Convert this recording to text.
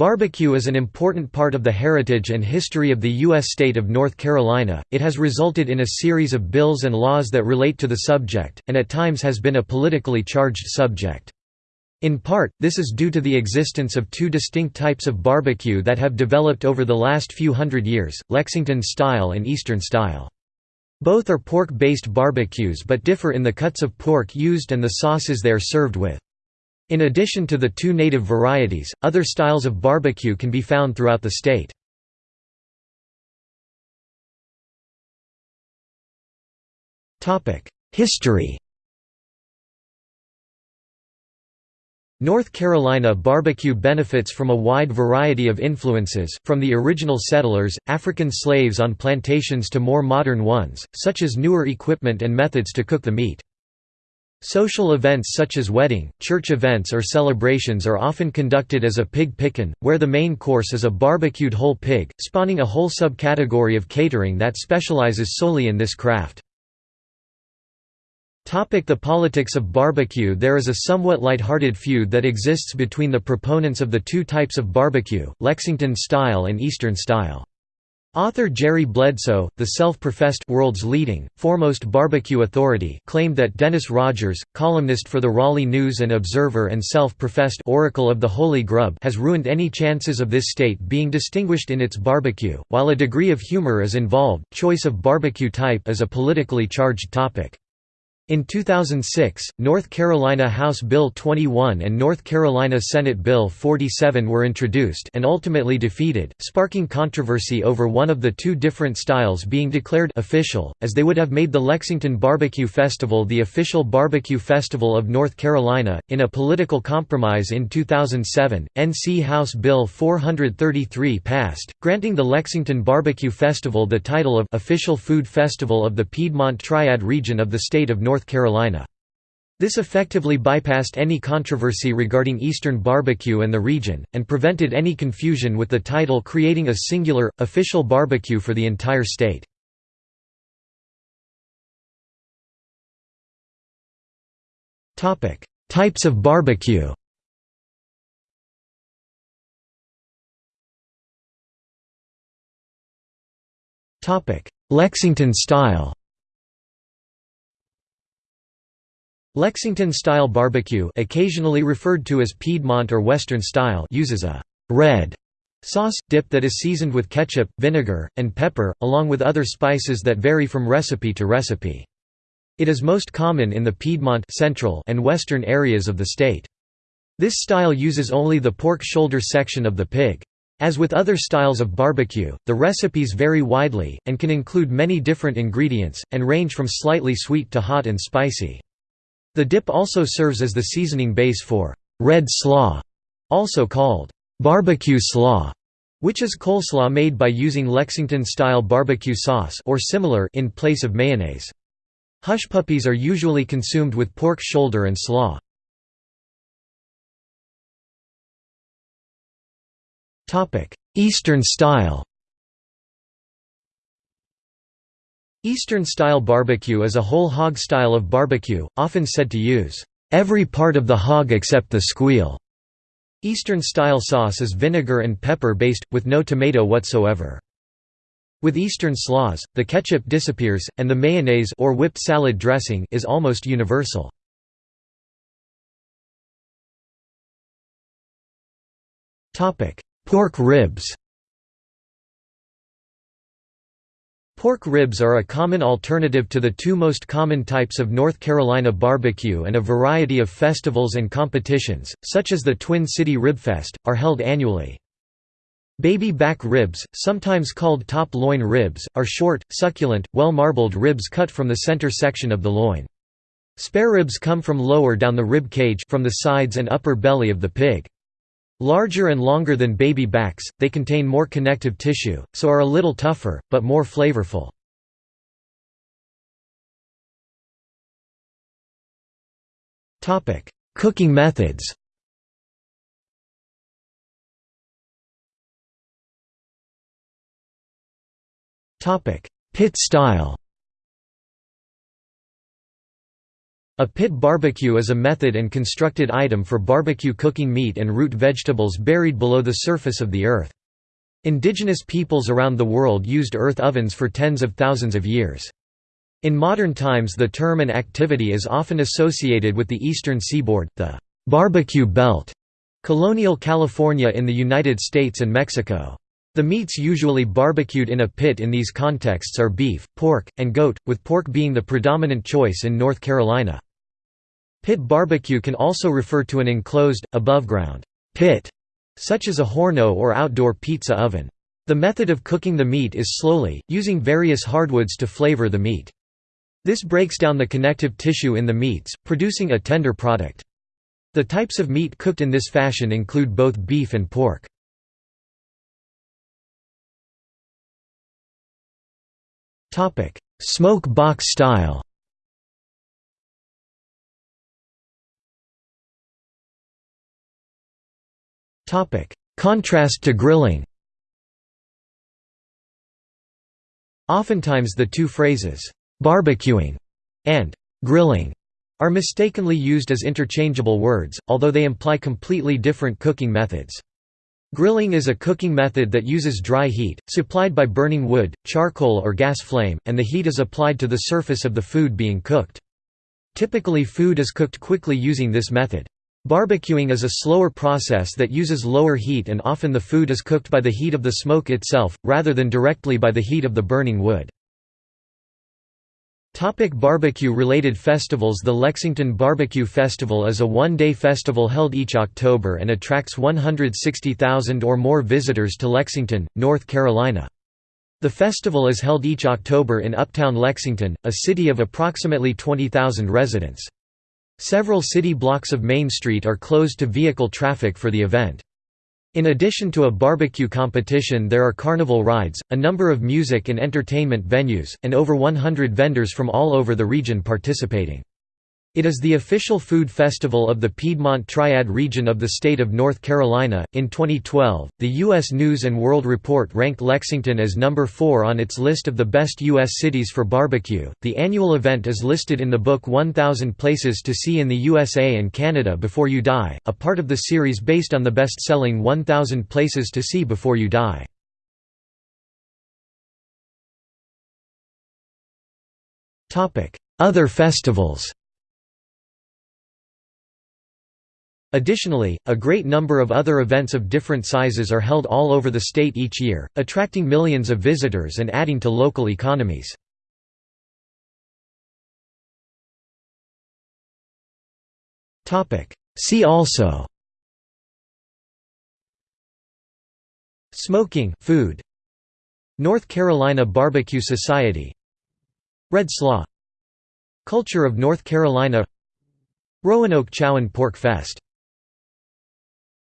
Barbecue is an important part of the heritage and history of the U.S. state of North Carolina. It has resulted in a series of bills and laws that relate to the subject, and at times has been a politically charged subject. In part, this is due to the existence of two distinct types of barbecue that have developed over the last few hundred years, Lexington style and Eastern style. Both are pork-based barbecues but differ in the cuts of pork used and the sauces they are served with. In addition to the two native varieties, other styles of barbecue can be found throughout the state. History North Carolina barbecue benefits from a wide variety of influences, from the original settlers, African slaves on plantations to more modern ones, such as newer equipment and methods to cook the meat. Social events such as wedding, church events or celebrations are often conducted as a pig pickin', where the main course is a barbecued whole pig, spawning a whole subcategory of catering that specializes solely in this craft. The politics of barbecue There is a somewhat light-hearted feud that exists between the proponents of the two types of barbecue, Lexington style and Eastern style. Author Jerry Bledsoe, the self-professed world's leading, foremost barbecue authority, claimed that Dennis Rogers, columnist for the Raleigh News and Observer and self-professed oracle of the Holy Grub has ruined any chances of this state being distinguished in its barbecue. While a degree of humor is involved, choice of barbecue type is a politically charged topic. In 2006, North Carolina House Bill 21 and North Carolina Senate Bill 47 were introduced and ultimately defeated, sparking controversy over one of the two different styles being declared official, as they would have made the Lexington Barbecue Festival the official barbecue festival of North Carolina. In a political compromise in 2007, NC House Bill 433 passed, granting the Lexington Barbecue Festival the title of Official Food Festival of the Piedmont Triad region of the state of North North Carolina. This effectively bypassed any controversy regarding Eastern barbecue and the region, and prevented any confusion with the title creating a singular, official barbecue for the entire state. Types of barbecue Lexington style Lexington-style barbecue occasionally referred to as Piedmont or Western style uses a «red» sauce, dip that is seasoned with ketchup, vinegar, and pepper, along with other spices that vary from recipe to recipe. It is most common in the Piedmont central and western areas of the state. This style uses only the pork shoulder section of the pig. As with other styles of barbecue, the recipes vary widely, and can include many different ingredients, and range from slightly sweet to hot and spicy. The dip also serves as the seasoning base for red slaw, also called barbecue slaw, which is coleslaw made by using Lexington-style barbecue sauce or similar in place of mayonnaise. Hush puppies are usually consumed with pork shoulder and slaw. Eastern style Eastern-style barbecue is a whole hog style of barbecue, often said to use every part of the hog except the squeal. Eastern-style sauce is vinegar and pepper-based, with no tomato whatsoever. With Eastern slaws, the ketchup disappears, and the mayonnaise or whipped salad dressing is almost universal. Pork ribs Pork ribs are a common alternative to the two most common types of North Carolina barbecue and a variety of festivals and competitions, such as the Twin City Ribfest, are held annually. Baby back ribs, sometimes called top loin ribs, are short, succulent, well-marbled ribs cut from the center section of the loin. Spare ribs come from lower down the rib cage from the sides and upper belly of the pig. Larger and longer than baby backs, they contain more connective tissue, so are a little tougher, but more flavorful. Cooking methods Pit style A pit barbecue is a method and constructed item for barbecue cooking meat and root vegetables buried below the surface of the earth. Indigenous peoples around the world used earth ovens for tens of thousands of years. In modern times the term and activity is often associated with the eastern seaboard, the «barbecue belt», colonial California in the United States and Mexico. The meats usually barbecued in a pit in these contexts are beef, pork, and goat, with pork being the predominant choice in North Carolina. Pit barbecue can also refer to an enclosed, above-ground pit such as a horno or outdoor pizza oven. The method of cooking the meat is slowly, using various hardwoods to flavor the meat. This breaks down the connective tissue in the meats, producing a tender product. The types of meat cooked in this fashion include both beef and pork. Smoke box style Contrast to grilling Oftentimes the two phrases, "'barbecuing' and "'grilling' are mistakenly used as interchangeable words, although they imply completely different cooking methods. Grilling is a cooking method that uses dry heat, supplied by burning wood, charcoal or gas flame, and the heat is applied to the surface of the food being cooked. Typically food is cooked quickly using this method. Barbecuing is a slower process that uses lower heat and often the food is cooked by the heat of the smoke itself, rather than directly by the heat of the burning wood. Barbecue-related festivals The Lexington Barbecue Festival is a one-day festival held each October and attracts 160,000 or more visitors to Lexington, North Carolina. The festival is held each October in uptown Lexington, a city of approximately 20,000 residents. Several city blocks of Main Street are closed to vehicle traffic for the event. In addition to a barbecue competition there are carnival rides, a number of music and entertainment venues, and over 100 vendors from all over the region participating. It is the official food festival of the Piedmont Triad region of the state of North Carolina. In 2012, the U.S. News and World Report ranked Lexington as number 4 on its list of the best U.S. cities for barbecue. The annual event is listed in the book 1000 Places to See in the USA and Canada Before You Die, a part of the series based on the best selling 1000 Places to See Before You Die. Other festivals Additionally, a great number of other events of different sizes are held all over the state each year, attracting millions of visitors and adding to local economies. See also Smoking food North Carolina Barbecue Society Red Slaw Culture of North Carolina Roanoke Chowan Pork Fest